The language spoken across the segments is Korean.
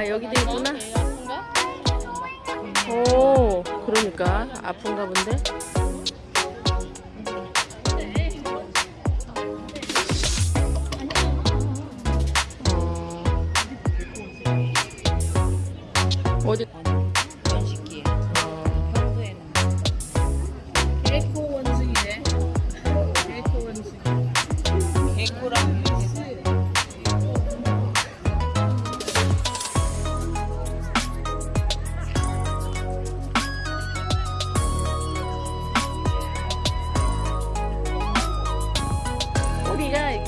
아, 여기도 있구나. 예, 오 그러니까 아픈가 본데? 어. 어디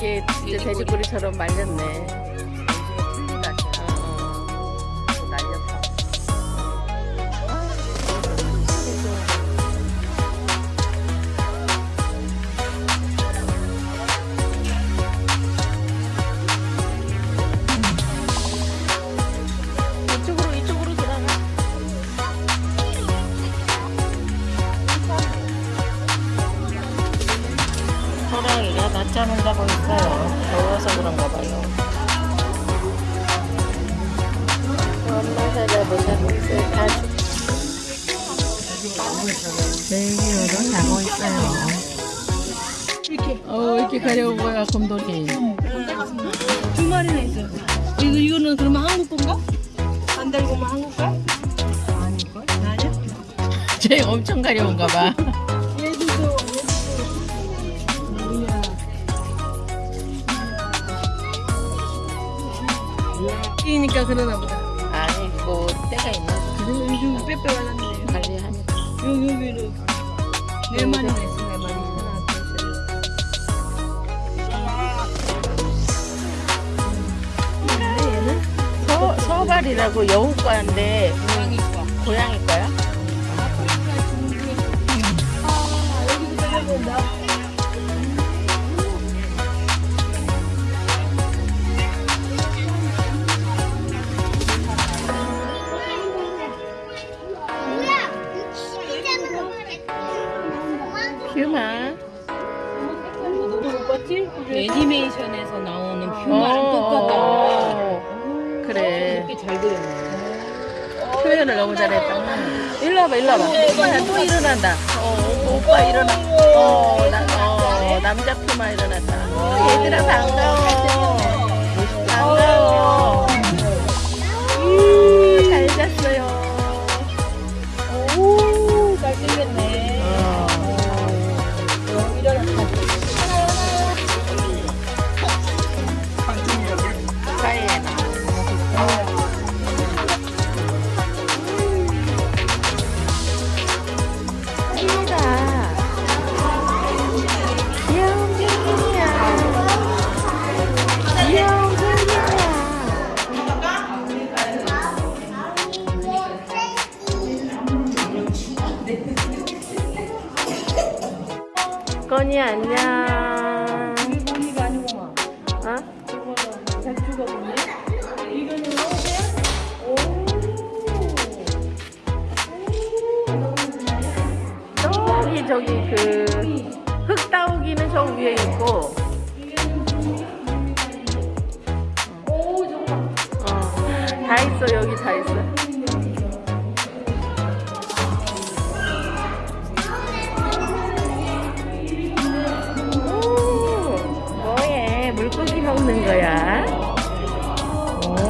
이렇게 진짜 돼지꼬리처럼 말렸네. 잠을 자고 있어요. 더워서 그런가 봐요. 엄마 찾아보자. 다 벨기우도 자고 있어요. 이렇게 어 이렇게 가려운 거야 곰돌이. 두 마리나 있어. 이거 이거는 그러면 한국 건가? 안 달고만 한국 거? 아닐걸? 아니야? 쟤 엄청 가려운가 봐. 이니까 그러나 보다. 아니 뭐 때가 있나 봐. 그리고 요즘 빼빼하는데 관리하니까. 여기 여기는 네 마리나 있어 네 마리 하나 둘셋 얘는 서 서발이라고 여우과인데 고양이과 고양이 거야? 아 여기서 내려본 애니메이션에서 나오는 어, 퓨마랑 똑같다 어, 그래. 이렇게 잘 그렸네 표현을 너무 잘했다. 일로 와봐, 일로 와봐. 오빠야 또 일어난다. 어, 오빠 일어나. 어, 나, 어, 남자 퓨마 일어났다. 어, 얘들아 반가워. 건이 안녕. 이거 아니구만. 어? 백주가 보네. 이거는 오. 저기 그 흙따오기는 저 위에 있고. 어, 다 있어 여기 다 있어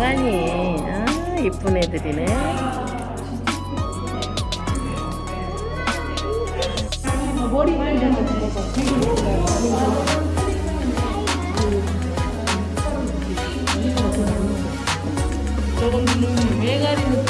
뭐하니 아, 이쁜 애들이네. 머리 만지는 거 저건 왜 가리는